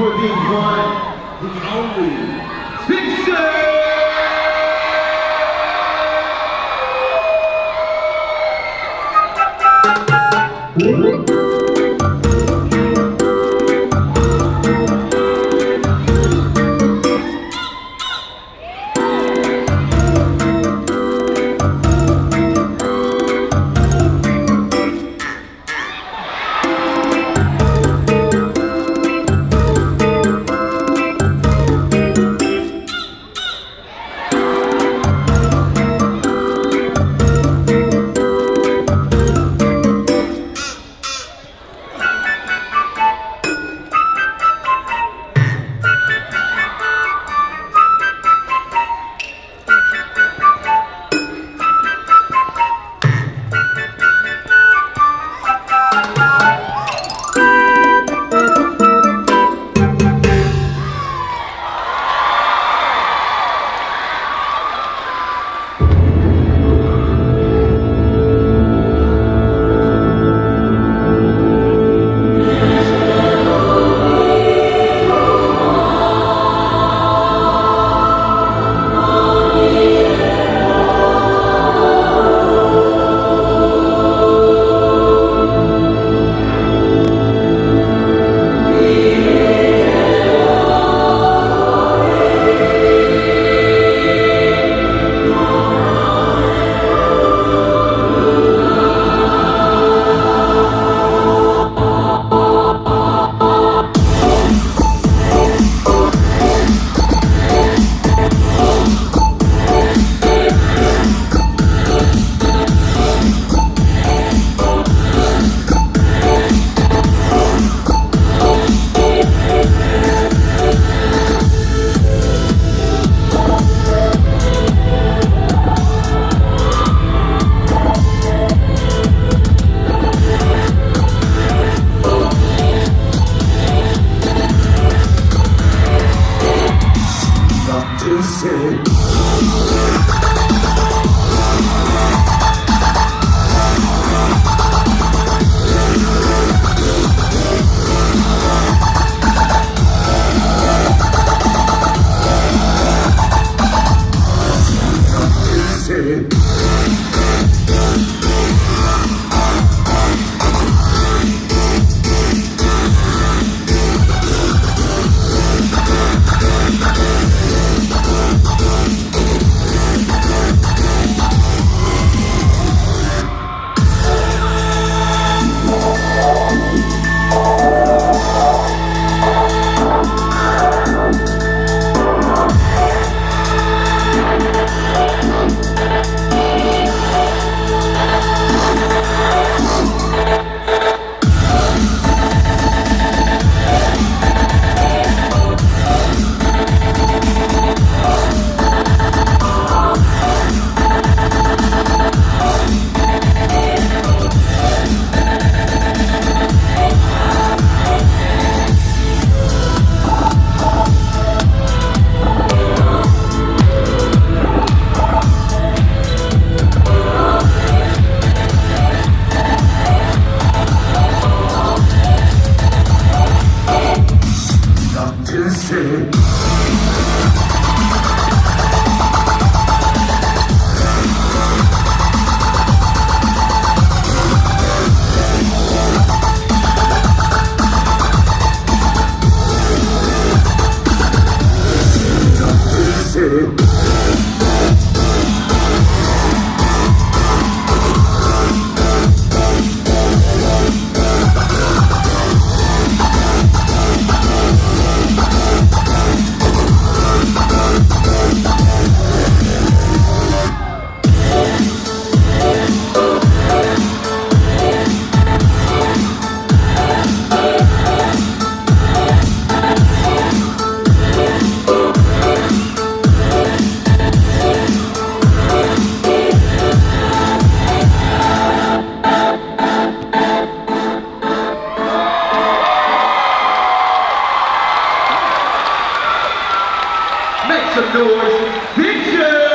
for the one, the only, Fixer! said. ser noise.